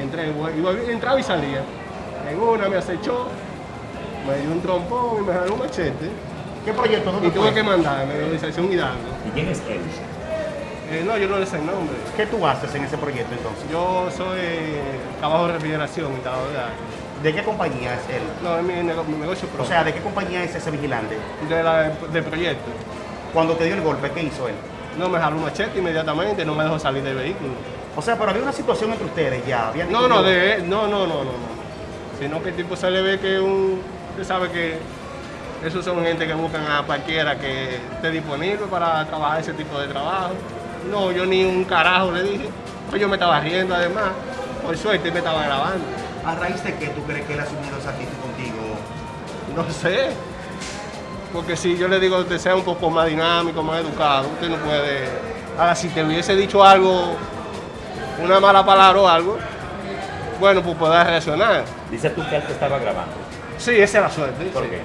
entré, iba, entraba y salía. En una me acechó, me dio un trompón y me jaló un machete. ¿Qué proyecto? ¿Dónde Y tuve que mandarme, organización Hidalgo. ¿Y quién es él? Eh, no, yo no le sé el nombre. ¿Qué tú haces en ese proyecto entonces? Yo soy eh, trabajo de refrigeración y tal, ¿verdad? ¿De qué compañía es él? No, es mi, nego- mi negocio O propio. sea, ¿de qué compañía es ese vigilante? de la, del proyecto. Cuando te dio el golpe, ¿qué hizo él? No me jaló un machete inmediatamente, no me dejó salir del vehículo. O sea, pero había una situación entre ustedes ya. habían No, no, de, no, no, no, no, no. Sino que el tipo se le ve que un. Usted sabe que esos son gente que buscan a cualquiera que esté disponible para trabajar ese tipo de trabajo. No, yo ni un carajo le dije. Pues yo me estaba riendo además. Por suerte me estaba grabando. ¿A raíz de qué tú crees que él asumió esa actitud contigo? No sé. Porque si yo le digo que usted sea un poco más dinámico, más educado, usted no puede. Ahora, si te hubiese dicho algo, una mala palabra o algo, bueno, pues puedes reaccionar. Dices tú que él te estaba grabando. Sí, esa es la suerte. ¿Por sí. qué?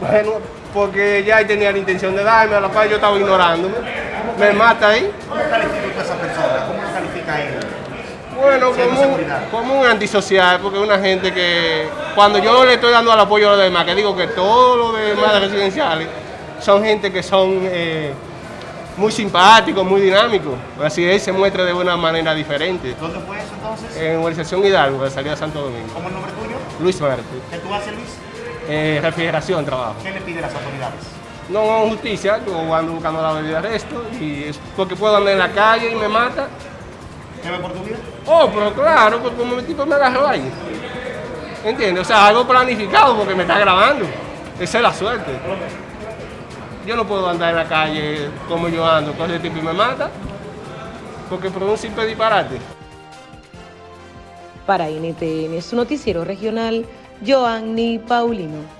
Bueno, porque ya tenía la intención de darme, a la cual yo estaba ignorándome. Me mata ahí. ¿Cómo califica a esa persona? ¿Cómo lo califica él? Bueno, como un, como un antisocial, porque es una gente que cuando yo le estoy dando al apoyo a los demás, que digo que todos los demás residenciales son gente que son eh, muy simpáticos, muy dinámicos. Así él se muestra de una manera diferente. ¿Dónde fue eso entonces? En Organización Hidalgo, de salida de Santo Domingo. ¿Cómo el nombre tuyo? Luis Marte. ¿Qué tú haces, Luis? Eh, refrigeración, trabajo. ¿Qué le pide las autoridades? No justicia, yo ando buscando la medida de arresto y es porque puedo andar en la calle y me mata. ¿Qué ve por tu vida? Oh, pero claro, porque como el tipo me agarró ahí. ¿Entiendes? O sea, algo planificado porque me está grabando. Esa es la suerte. Yo no puedo andar en la calle como yo ando con ese tipo me mata. Porque por un simple disparate. Para NTN, su noticiero regional, Joanny Paulino.